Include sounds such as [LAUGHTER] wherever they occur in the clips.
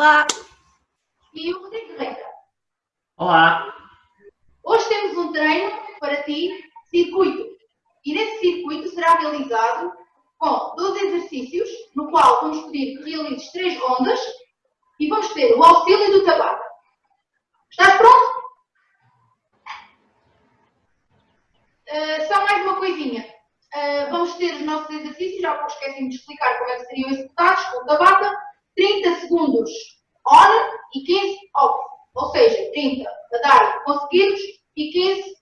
Olá. E o Rodrigo Reita. Olá. Hoje temos um treino para ti, circuito. E nesse circuito será realizado com 12 exercícios, no qual vamos pedir que realizes três rondas e vamos ter o auxílio do tabaco. Estás pronto? Uh, só mais uma coisinha. Uh, vamos ter os nossos exercícios, já vos esqueci de explicar como é que seriam executados com o tabaco. 30 segundos on e 15 off. Ou seja, 30 a dar conseguidos e 15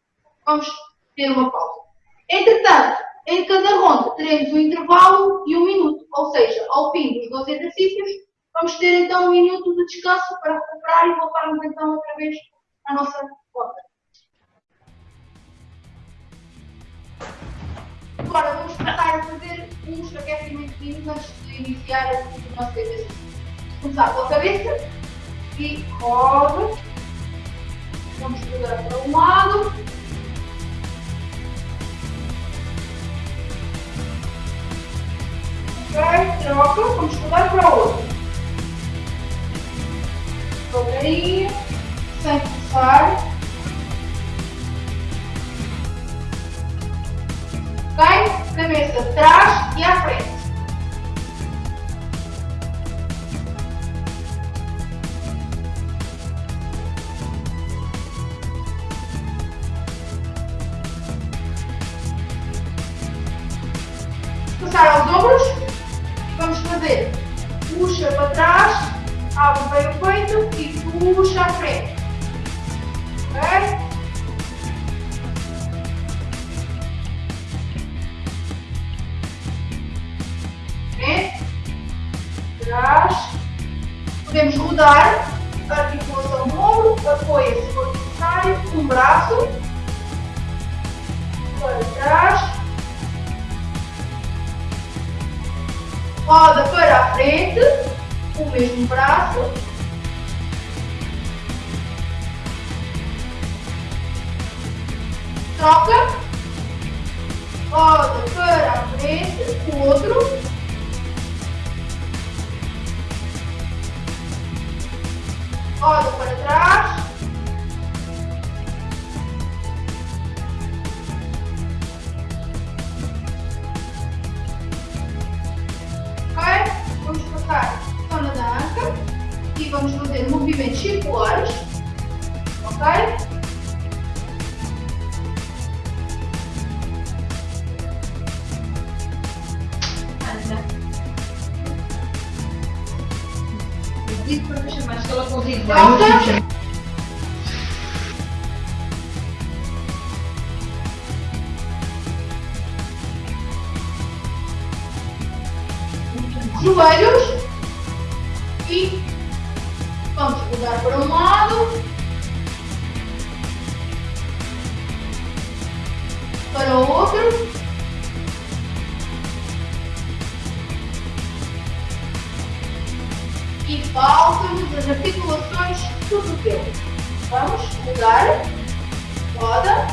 vamos ter uma pausa. Entretanto, em cada ronda teremos um intervalo e um minuto, ou seja, ao fim dos 12 exercícios, vamos ter então um minuto de descanso para recuperar e voltarmos então outra vez à nossa rota. Agora vamos passar a fazer uns aquecimentos antes de iniciar o nosso exercício. Pela cabeça e roda. Vamos pegar para um lado. Ok, troca. Vamos mudar para o outro. Devagarinho, sem forçar. Ok? Cabeça atrás e à frente. Aos ombros. Vamos fazer puxa para trás, abre bem o peito e puxa à frente. Ok? Trás. Podemos rodar articulação do ombro, apoia-se se for necessário, um braço para trás. Roda para frente, o mesmo braço. Troca. Roda para frente, o outro. Roda para trás. Joelhos e vamos mudar para um lado, para o outro. E faltam-nos as articulações do cotovelo. Vamos mudar, roda,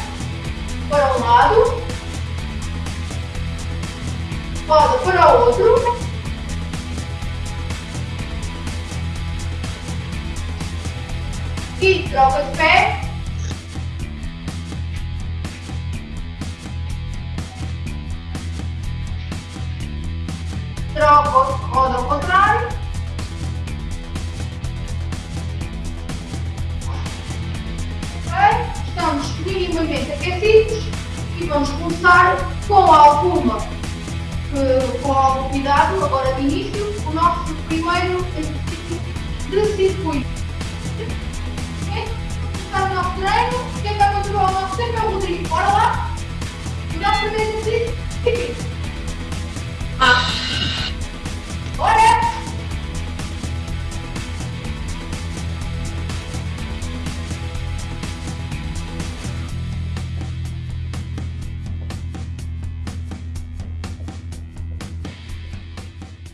para um lado, roda para o outro. E troca de pé. Troca, roda ao contrário. Estamos minimamente aquecidos e vamos começar com alguma, com algum cuidado, agora de início, o nosso primeiro exercício de circuito treino, quem a controlar o nosso é o Rodrigo. Bora lá? O nosso primeiro exercício. Ah. Bora!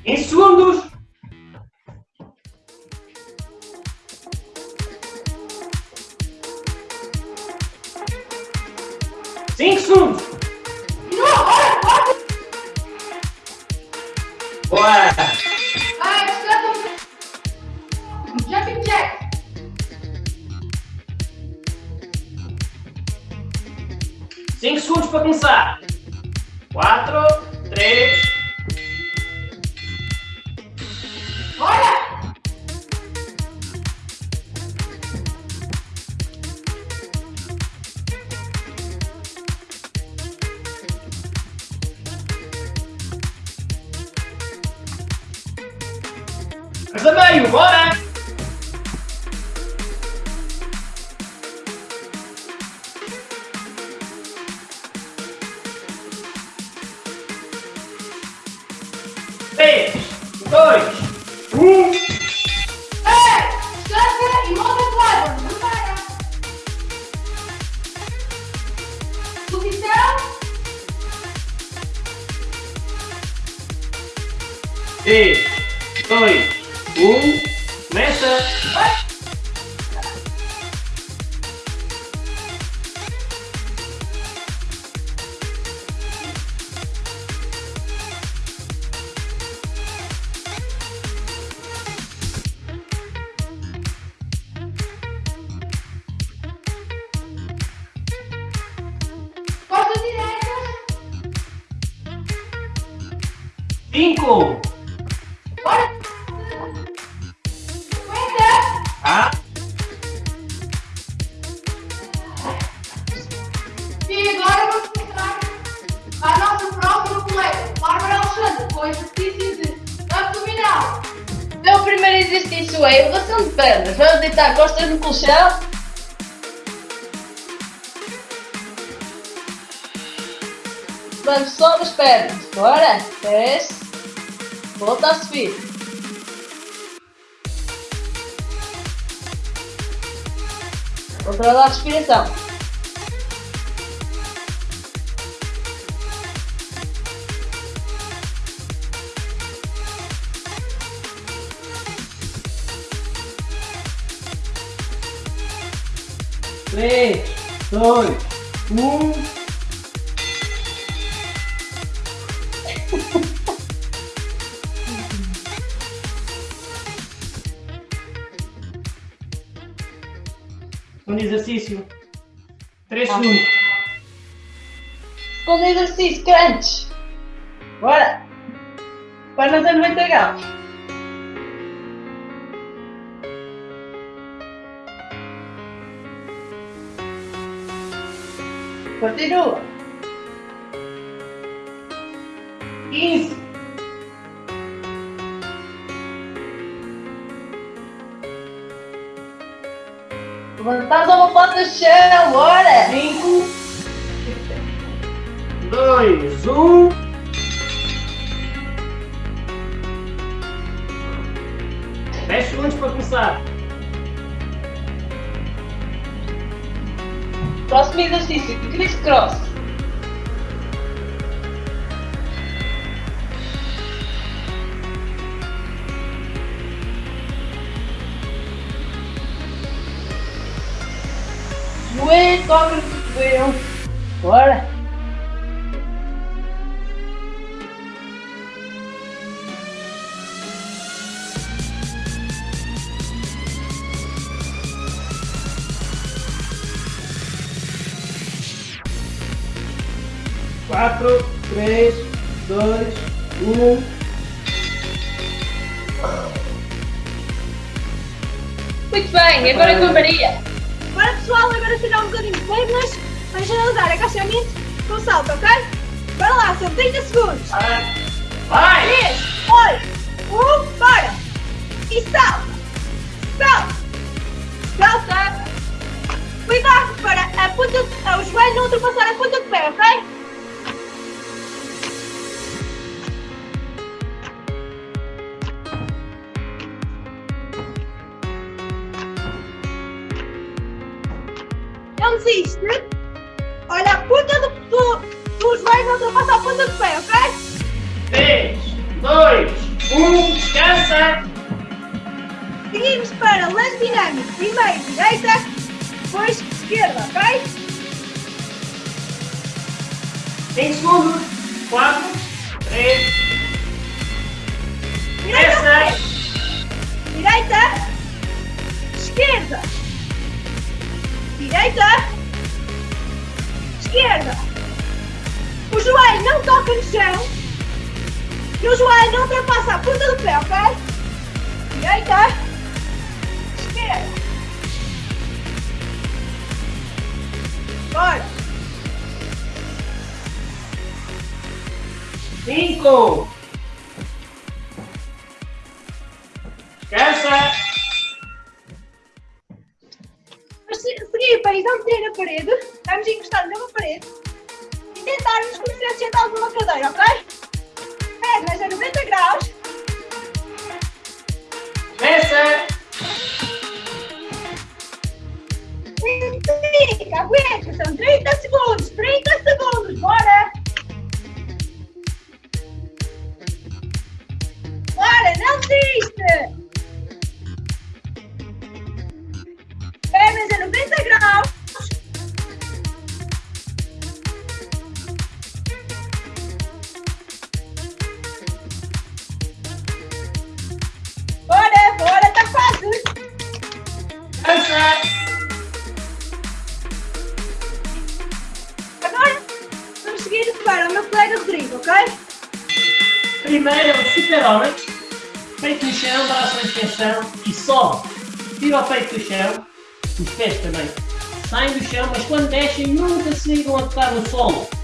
Em segundos. 3, 2, 1, começa! Respiração. Três, dois, um. Segundo [LAUGHS] exercício. Segundos. Segundo exercício, crunch. Bora. Para não ter muito. Continua. Do chão, bora. Cinco. Dois, um. Dez segundos para começar. Próximo exercício, criss Joelho, toca no cotovelo. Bora. Quatro, três, dois, um. Muito bem, agora com a Maria. Agora pessoal, agora tirar um bocadinho de pernas para generalizar agachamento com salto, ok? Bora lá, são 30 segundos. Vai! 3, 2, 1, bora! E salta! Salta! Salta! Cuidado para a ponta, o joelho não ultrapassar a ponta do pé, ok? Não desiste. Olha, a ponta do, do, do joelho não ultrapassa a ponta do pé, ok? Três, dois, um. Descansa! Seguimos para lance dinâmico. Primeiro direita, depois esquerda, ok? 5 segundos. 4, 3, Direita, 16. direita, esquerda, direita, esquerda. O joelho não toca no chão e o joelho não ultrapassa a ponta do pé, ok? Direita, esquerda. Bora. 5. Descansa. Se- não ter na parede. Vamos encostar numa parede e tentarmos conhecer sentados numa cadeira, ok? Pernas a 90 graus. Começa. Fica, aguenta, são 30 segundos, 30 segundos, bora! Bora, não desiste! Nunca se ligam a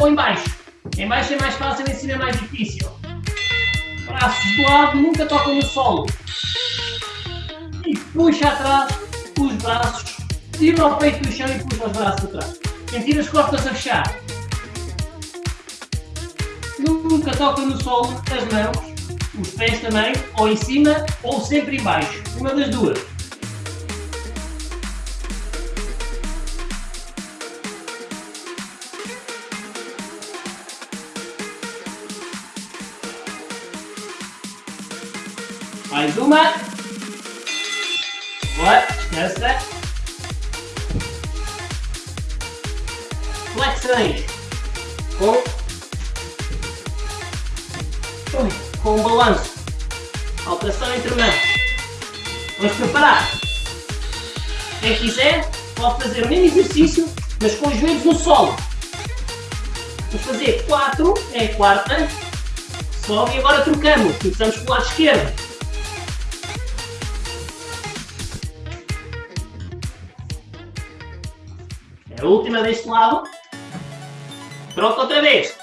ou em baixo. Em baixo é mais fácil, em cima é mais difícil. Braços do lado, nunca tocam no solo. E puxa atrás os braços. Tira o peito do chão e puxa os braços atrás. Sentir as costas a fechar. Nunca toca no solo as mãos, os pés também, ou em cima ou sempre em baixo. Uma das duas. Mais uma. Boa, descansa. Flexões. Com com um balanço. Alteração entre mãos. Vamos preparar. Quem quiser, pode fazer o mesmo exercício, mas com os joelhos no solo. Vamos fazer 4, é a quarta. Sobe e agora trocamos. Começamos pelo lado esquerdo. É a última deste lado. Troca outra vez.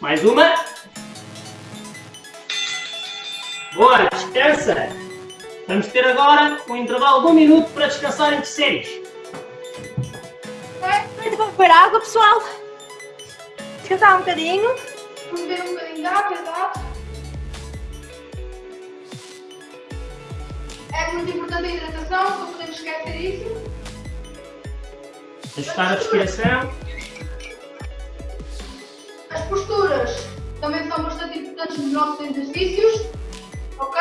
Mais uma. Boa, descansa. Vamos ter agora um intervalo de um minuto para descansar entre séries. Muito bom beber água, pessoal. Descansar um bocadinho. Vamos beber um bocadinho de água, exato. É muito importante a hidratação, não podemos esquecer isso. Ajustar a respiração. As posturas também são bastante importantes nos nossos exercícios. Ok?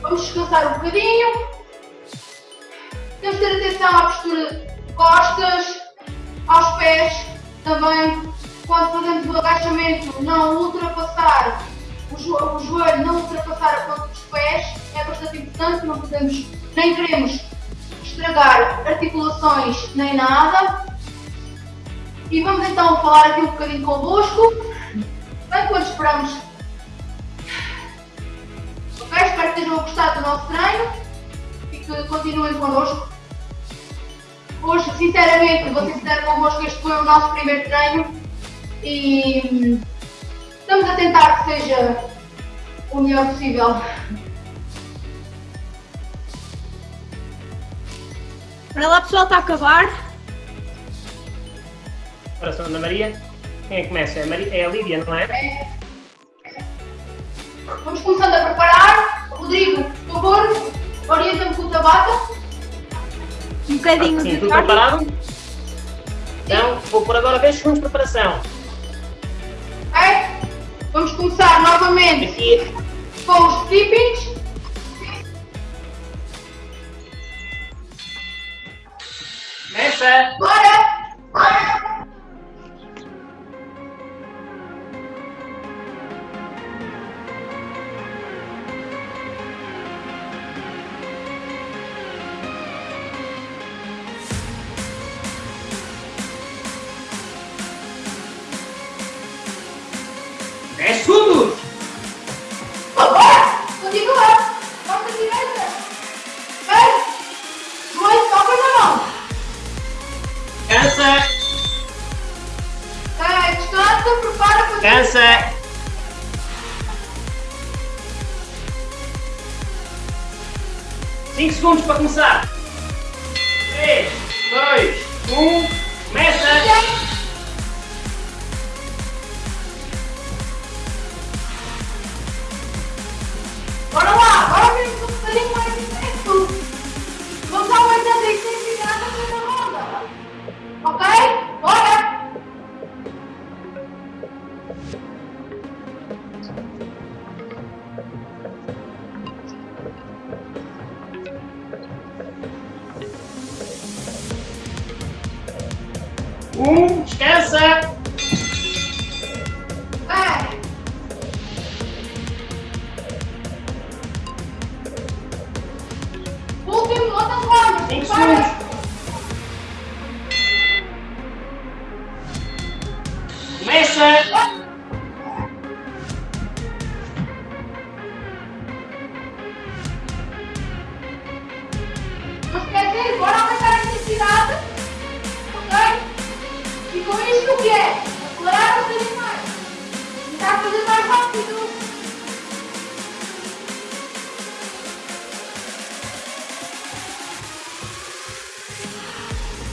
Vamos descansar um bocadinho. Temos de ter atenção à postura de costas, aos pés também. Quando fazemos o agachamento, não ultrapassar o, jo o joelho, não ultrapassar a ponta dos pés. É bastante importante, não podemos, nem queremos estragar articulações nem nada. E vamos então falar aqui um bocadinho convosco, enquanto esperamos. Ok? Espero que tenham gostado do nosso treino e que continuem connosco. Hoje, sinceramente, vou ser sincero convosco, este foi o nosso primeiro treino e hum, Estamos a tentar que seja o melhor possível. Para lá pessoal, está a acabar. Oração, Ana Maria. Quem é que começa? É a, Maria, é a Lídia, não é? é? Vamos começando a preparar. Rodrigo, por favor, orienta-me com o Tabata. Um bocadinho ah, sim, de tudo tarde. preparado? Então, vou por agora 10 segundos de preparação. Vamos começar novamente Aqui, com os tippings. começa! Bora! Bora! 5 segundos para começar. 3, 2, 1, começa!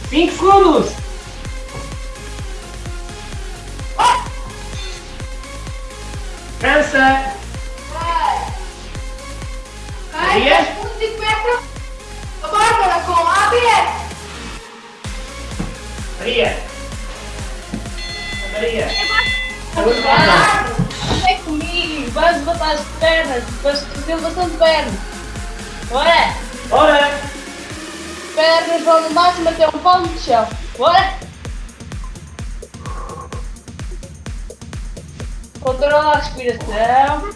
20 segundos! pensa Vai! Vai, Maria? Bárbara, com a Maria! Maria! Vem comigo! Vamos botar as pernas! Vamos fazer bastante pernas! Bora! Bora! Pernas vão no máximo até um palmo de chão. Bora! Controla a respiração.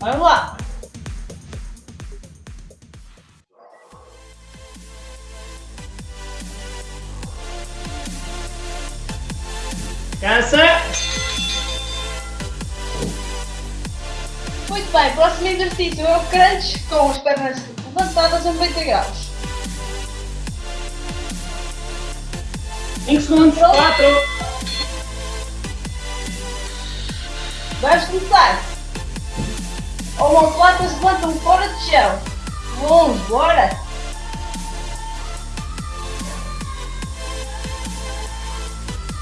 Vamos lá. Exercício é o crunch com as pernas levantadas a 90 graus. Cinco segundos! Quatro! Vamos começar. Omoplatas levantam fora de chão. Vamos, bora.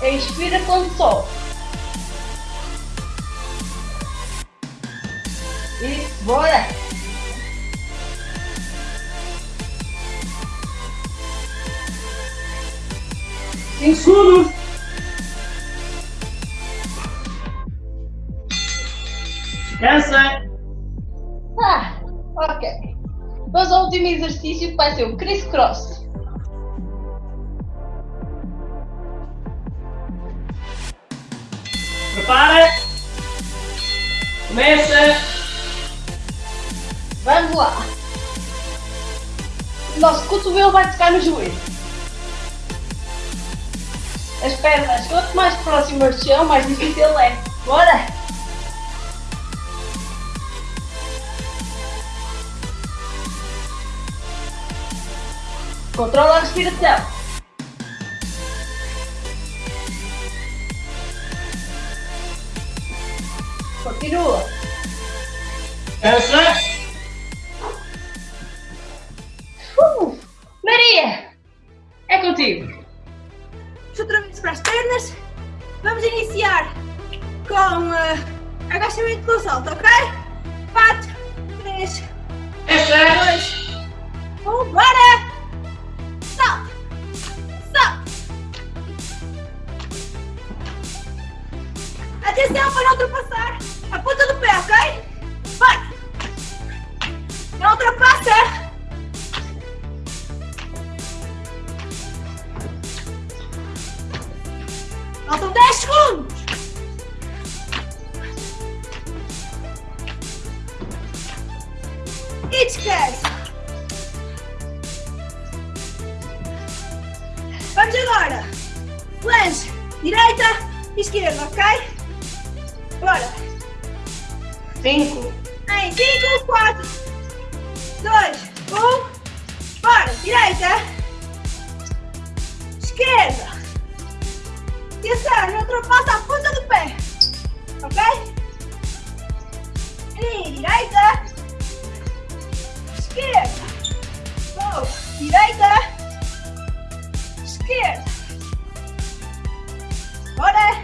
Expira quando sobe. Isso, bora. Cinco segundos! Cansa! Ah, ok. Vamos ao último exercício que vai ser o criss-cross. Prepara! Começa! Vamos lá. Nosso cotovelo vai tocar no joelho. As pernas, quanto mais próximas do chão, mais difícil é. Bora! Controla a respiração. Continua. Cansa! Agachamento Esquerda! Bora!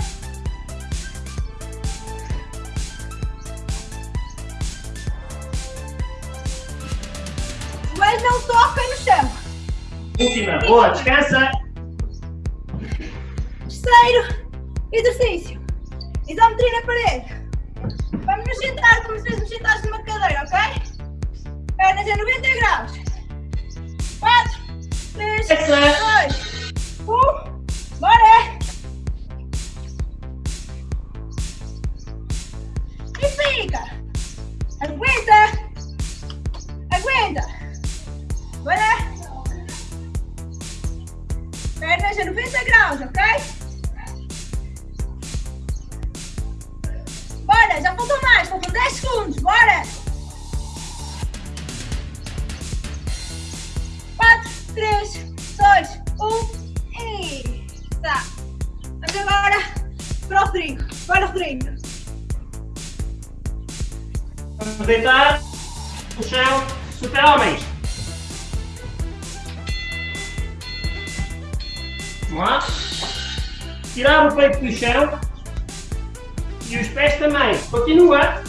Mas não toca no chão! Última. Boa. Descansa. Terceiro exercício. Isometria na parede. Vamos nos sentar como se estivéssemos sentados numa cadeira, ok? Pernas a 90 graus. 4, 3, Essa. 2, Tirar o peito do chão. E os pés também. Continua.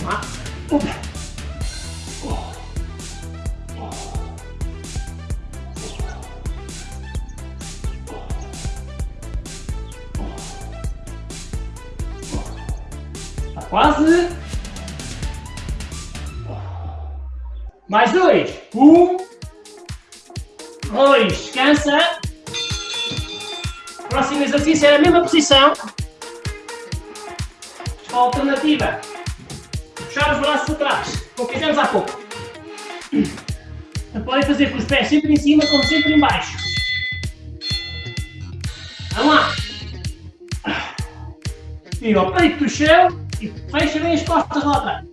Vamos. Está quase. Mais dois. Um. Dois. Descansa. Próximo exercício é a mesma posição. Só alternativa. Puxar os braços atrás, como fizemos há pouco. Podem fazer com os pés sempre em cima, como sempre em baixo. Vamos lá. Tira o peito do chão e fecha bem as costas lá atrás.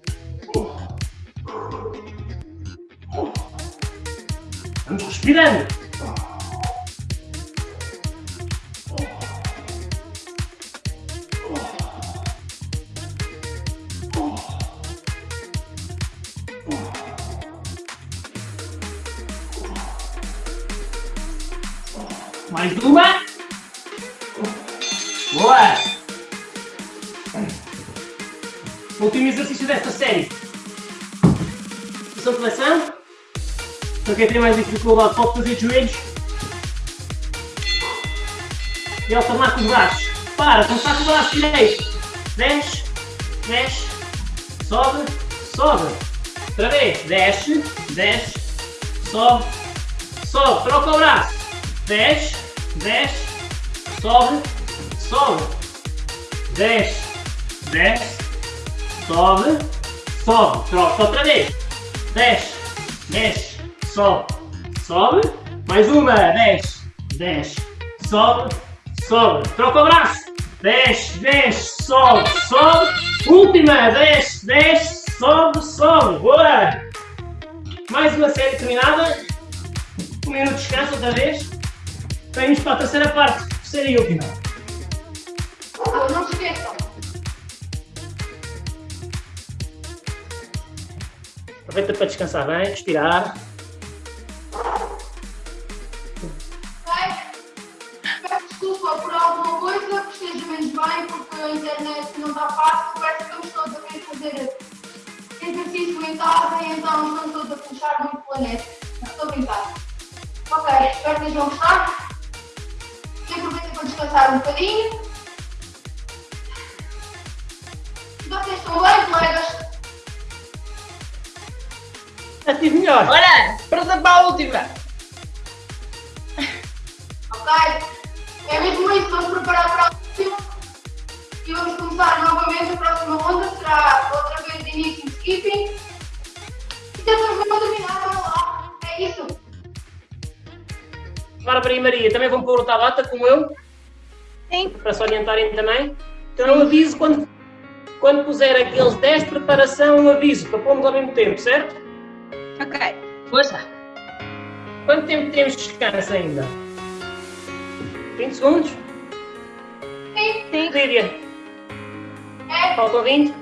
Vamos respirando. Mais uma. Boa. Último exercício desta série. Posição de flexão. Para quem tem mais dificuldade pode fazer de joelhos. E alternar com os braços. Para, começar com o braço direito. Desce, desce, sobe, sobe. Outra vez. Desce, desce, sobe, sobe. Troca o braço. Desce, desce, sobe, sobe. Desce, desce, sobe, sobe. Troca outra vez. Desce, desce, sobe, sobe. Mais uma. Desce, desce, sobe, sobe. Troca o braço. Desce, desce, sobe, sobe. Última. Desce, desce, sobe, sobe. Boa. Mais uma série terminada. Um minuto de descanso outra vez. Então Vamos para a terceira parte, terceira e última. Não se esqueçam. Aproveita para descansar bem, respirar. Desculpa por alguma coisa que esteja menos bem, porque a internet não está fácil, parece que estamos todos a querer fazer exercício em casa, então estamos todos a puxar muito planeta. Estou a brincar. Ok, espero que tenham gostar descansar um bocadinho. Vocês estão bem, colegas? Já estive melhor. Olha, presa para a última. Ok? É mesmo isso, vamos preparar para a última. E vamos começar novamente a próxima ronda. Será outra vez de início de skipping. E tentamos mesmo terminar, vamos lá. É isso. Bárbara e Maria, também vão pôr o tabata, como eu, Sim. para se orientarem também. Então eu aviso quando, quando puser aqueles 10 de preparação, eu aviso, para pormos ao mesmo tempo, certo? Ok. Força. Quanto tempo temos de descanso ainda? 20 segundos? Sim, Sim. Lídia, é. faltam 20?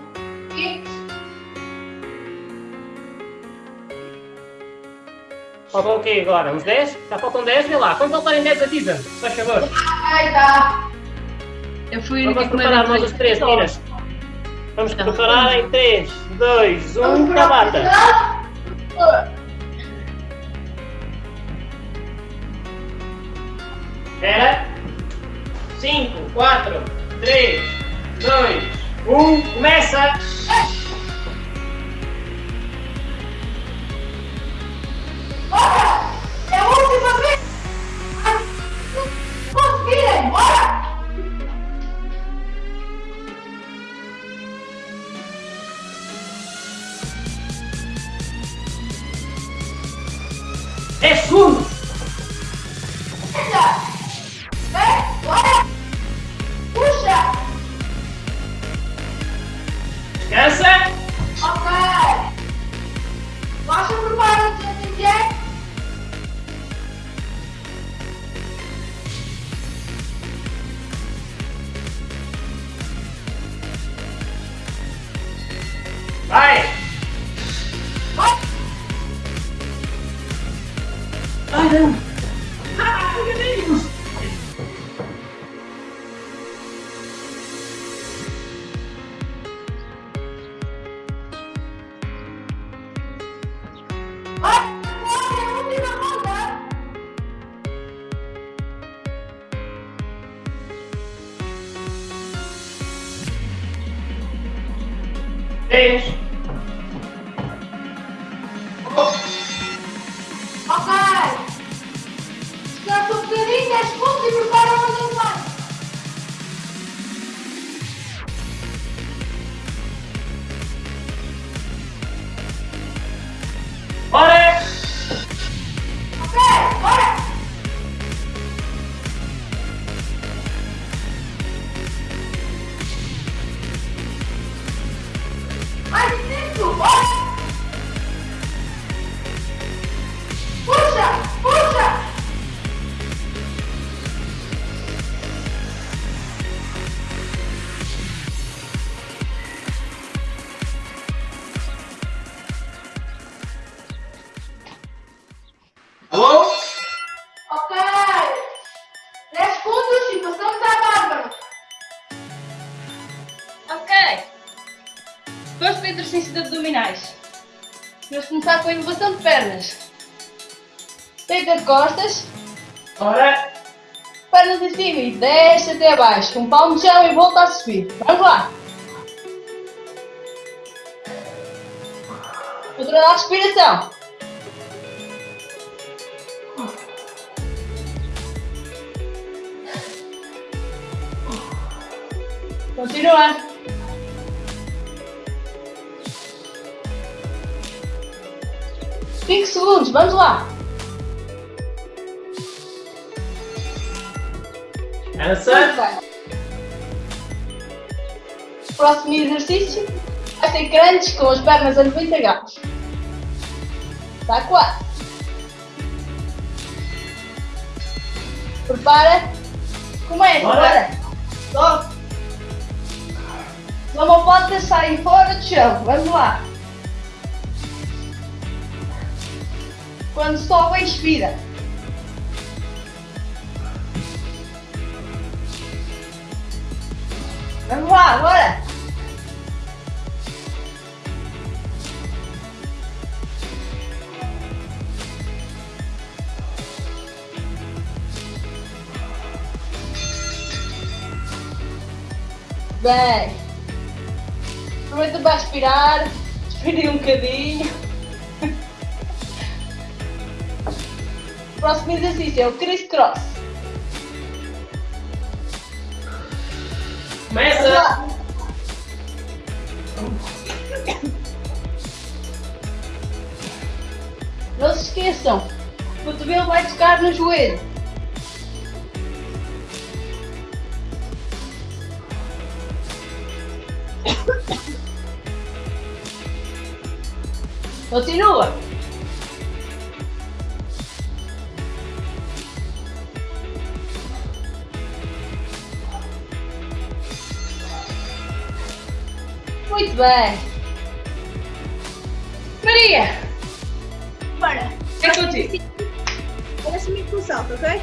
Sim. Faltam o quê agora? Uns 10? Já faltam 10? Vê lá. Quando faltarem 10, avisa, se faz favor. Ai, tá. Eu fui Vamos preparar nós os três, meninas. Vamos Tá. preparar em 3, 2, Vamos 1, para a tabata. Espera. 5, 4, 3, 2, 1, começa! Dez segundos! Dez. A inovação de pernas. Deita de costas, Bora! pernas em cima e desce até abaixo. Um palmo no chão e volta a subir. Vamos lá. Controla a respiração. Continua. Cinco segundos, vamos lá. Vai. Próximo exercício vai ser crunch com as pernas a 90 graus. Está quase. Prepara. Começa, Bora. bora. Só. Não pode sair fora do chão. Vamos lá. quando sobe e expira. Vamos lá, agora! Bem, aproveita para aspirar, expire um bocadinho. Próximo exercício é o criss cross. Vamos Começa! Não se esqueçam, o cotovelo vai tocar no joelho. Continua. Bem. Maria, Bora. é contigo. Parece-me que tu salto, ok?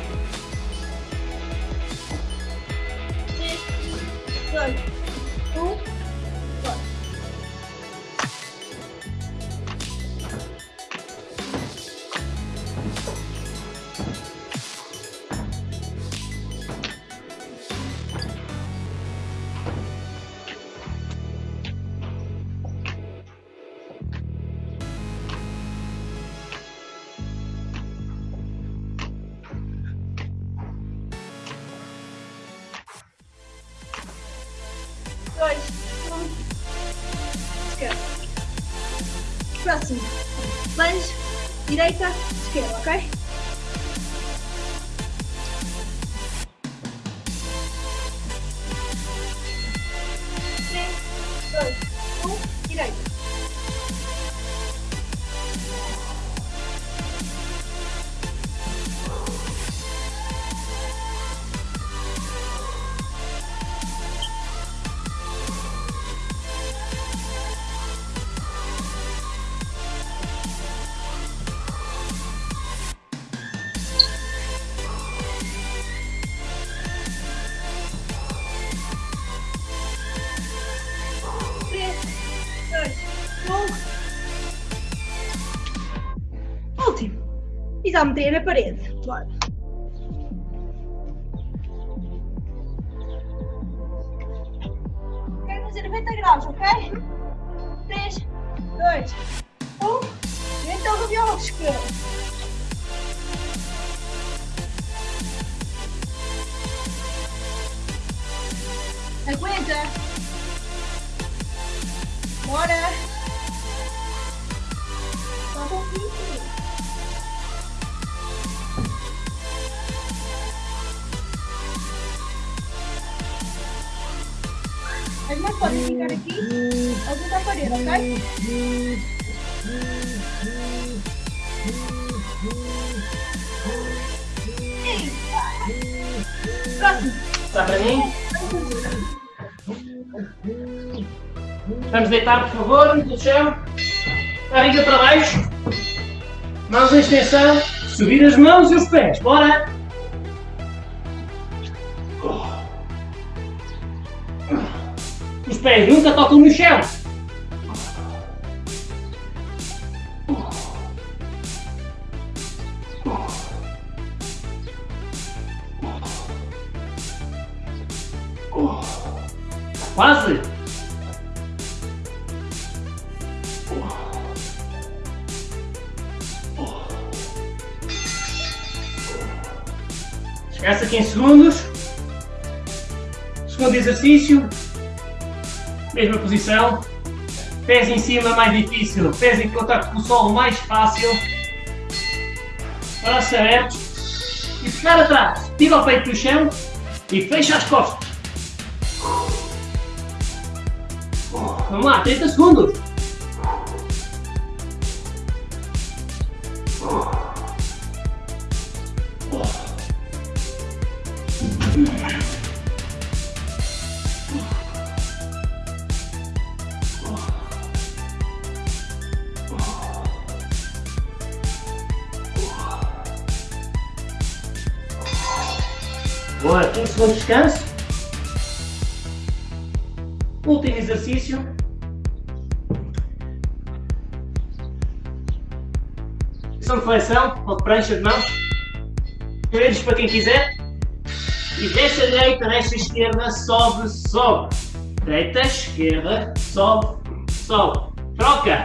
Direita, esquerda, ok? Três, Isometria na parede. Bora. Quero fazer 90 graus, ok? 3, 2, 1. Então, o viola esquerdo. Aguenta. Bora. Falta um As mãos podem ficar aqui, ou da parede, ok? Eita. Próximo. Está para mim? Vamos deitar, por favor, no chão. Barriga para baixo. Mãos em extensão. Subir as mãos e os pés. Bora! Pés nunca tocam no chão. Quase! Esquece aqui em segundos. Segundo exercício. Mesma posição. Pés em cima mais difícil. Pés em contato com o solo mais fácil. Braços abertos. E ficar atrás. Tira o peito do chão e fecha as costas. Vamos lá, 30 segundos. De mãos. Joelhos para quem quiser. E desce a direita, desce a esquerda, sobe, sobe. Deita, esquerda, sobe, sobe. Troca.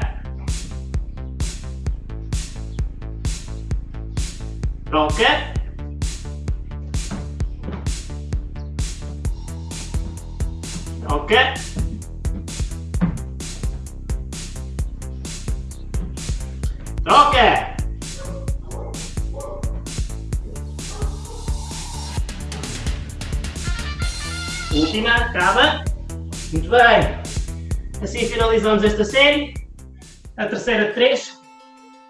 Troca. Troca. Última, acaba. Muito bem. Assim finalizamos esta série. A terceira de três.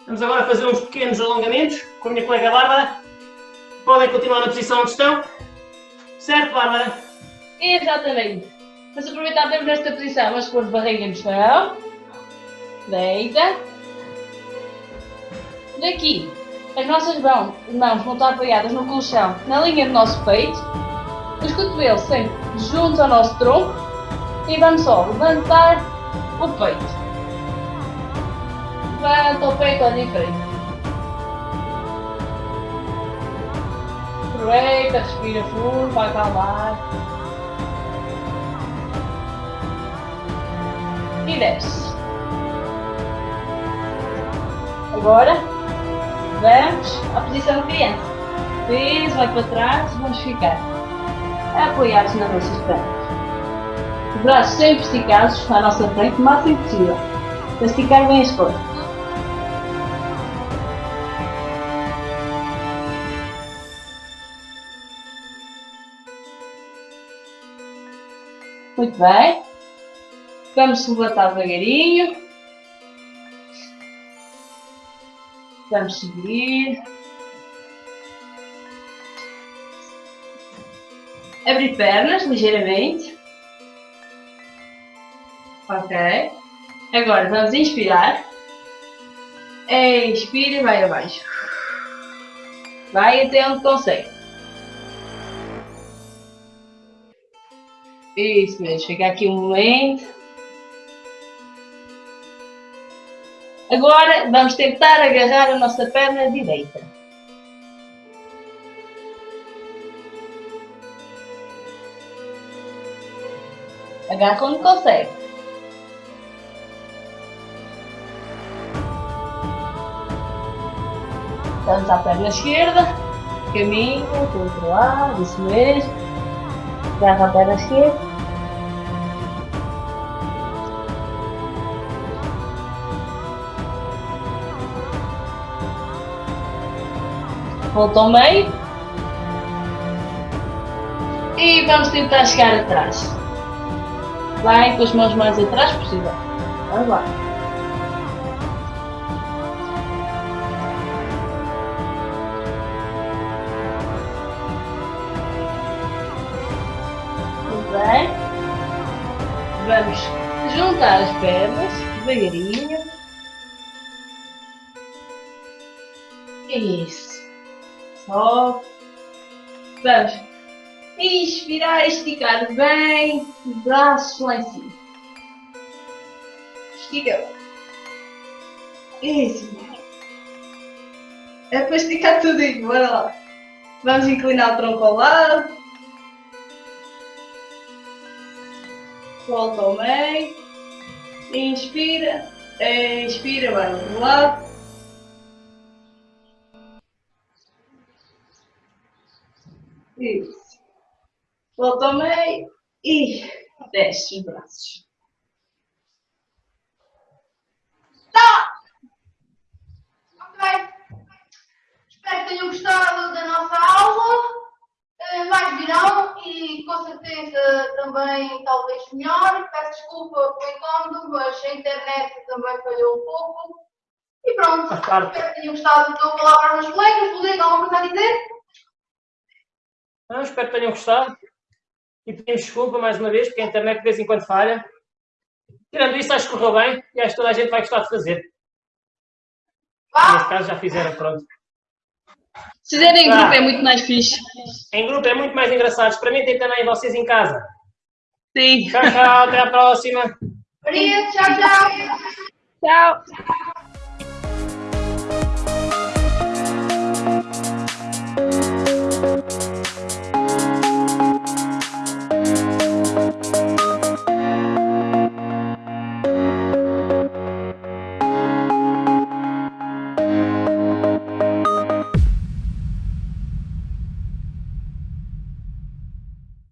Vamos agora fazer uns pequenos alongamentos com a minha colega Bárbara. Podem continuar na posição onde estão. Certo, Bárbara? Exatamente. Vamos aproveitar termos nesta posição. Vamos pôr barriga no chão. Deita. Daqui, as nossas mãos, mãos vão estar apoiadas no colchão, na linha do nosso peito. Os cotovelos sempre juntos ao nosso tronco. E vamos só levantar o peito. Levanta o peito, olha em frente. Aproveita, respira fundo, vai acalmar. E desce. Agora, vamos à posição de criança. Peso, vai para trás, vamos ficar apoiados nas nossas pernas. Os braços sempre esticados à nossa frente, o máximo possível, para esticar bem as costas. Muito bem. Vamos levantar devagarinho. Vamos seguir. Abrir pernas ligeiramente. Ok. Agora vamos inspirar. Expira e vai abaixo. Vai até onde consegue. Isso mesmo, fica aqui um momento. Agora vamos tentar agarrar a nossa perna direita. Agarra quando consegue. Vamos à perna esquerda. Caminho para outro lado, isso mesmo. Agarra a perna esquerda. Volta ao meio. E vamos tentar chegar atrás. Vai com as mãos mais atrás possível. Vamos lá. Muito bem. Vamos juntar as pernas devagarinho. Isso. Só. Vamos inspirar, esticar bem os braços lá em cima. Estica. Isso. É para esticar tudo bora lá. Vamos inclinar o tronco ao lado. Volta ao meio. Inspira. Expira, vai do lado. Isso. Ao meio e desce os braços. Tá! Ok. Espero que tenham gostado da nossa aula. Eh, Mais virão e com certeza também talvez melhor. Peço desculpa pelo incómodo, mas a internet também falhou um pouco. E pronto. Espero que tenham gostado. Dou a palavra aos meus colegas. Rodrigo, alguma coisa a dizer? Não, espero que tenham gostado. E pedimos desculpa mais uma vez, porque a internet de vez em quando falha. Tirando isso, acho que correu bem e acho que toda a gente vai gostar de fazer. Neste caso já fizeram, pronto. Se fizerem em Tá. grupo é muito mais fixe. Em grupo é muito mais engraçado. Experimentem também vocês em casa. Sim. Tchau, tchau. Até a próxima. Tchau, tchau! Tchau.